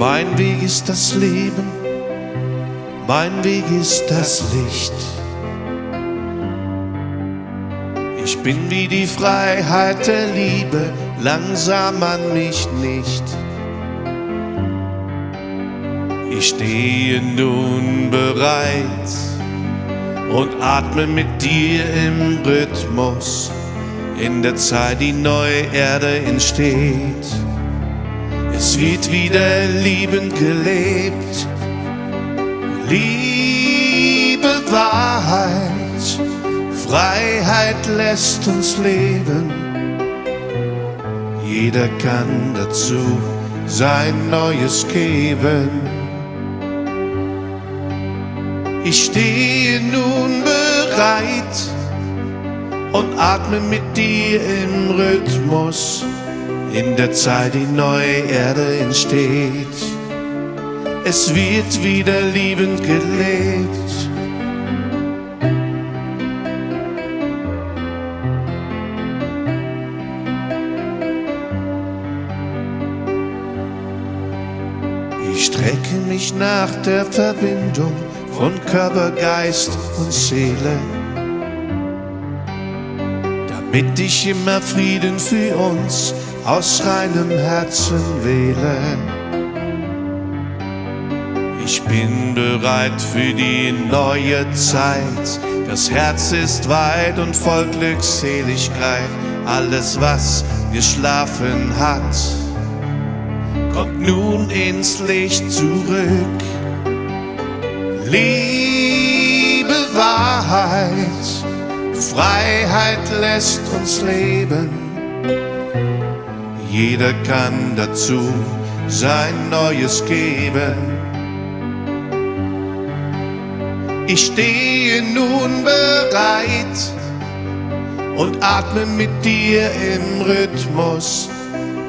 Mein Weg ist das Leben, mein Weg ist das Licht. Ich bin wie die Freiheit der Liebe, langsam an mich nicht. Ich stehe nun bereit und atme mit dir im Rhythmus in der Zeit, die neue Erde entsteht. Es wird wieder liebend gelebt. Liebe, Wahrheit, Freiheit lässt uns leben. Jeder kann dazu sein Neues geben. Ich stehe nun bereit und atme mit dir im Rhythmus in der Zeit die neue Erde entsteht. Es wird wieder liebend gelebt. Ich strecke mich nach der Verbindung von Körper, Geist und Seele damit ich immer Frieden für uns aus reinem Herzen wähle. Ich bin bereit für die neue Zeit. Das Herz ist weit und voll Glückseligkeit. Alles, was geschlafen hat, kommt nun ins Licht zurück. Liebe Wahrheit, Freiheit lässt uns leben jeder kann dazu sein Neues geben. Ich stehe nun bereit und atme mit dir im Rhythmus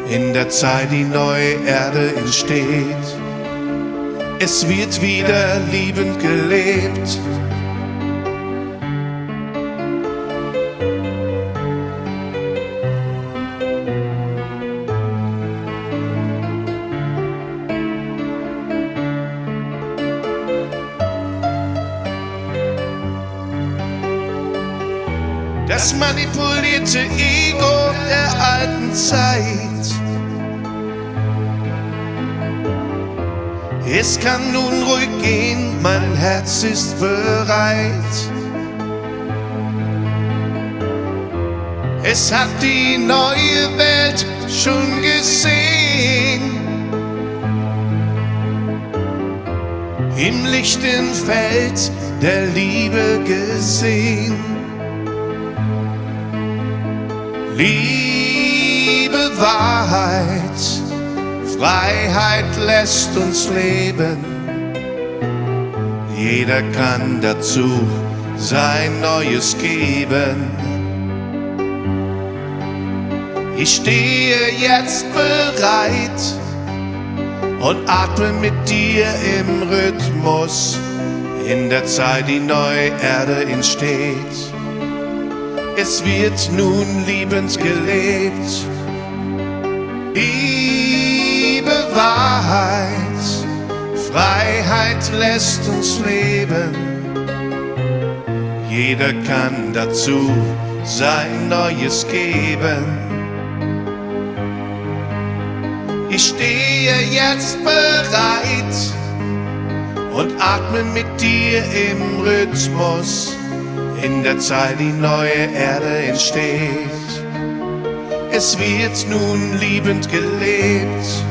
in der Zeit, die neue Erde entsteht. Es wird wieder liebend gelebt das manipulierte Ego der alten Zeit. Es kann nun ruhig gehen, mein Herz ist bereit. Es hat die neue Welt schon gesehen. Im lichten Feld der Liebe gesehen. Liebe, Wahrheit, Freiheit lässt uns leben. Jeder kann dazu sein Neues geben. Ich stehe jetzt bereit und atme mit dir im Rhythmus in der Zeit, die neue Erde entsteht es wird nun liebend gelebt. Liebe, Wahrheit, Freiheit lässt uns leben. Jeder kann dazu sein Neues geben. Ich stehe jetzt bereit und atme mit dir im Rhythmus in der Zeit die neue Erde entsteht. Es wird nun liebend gelebt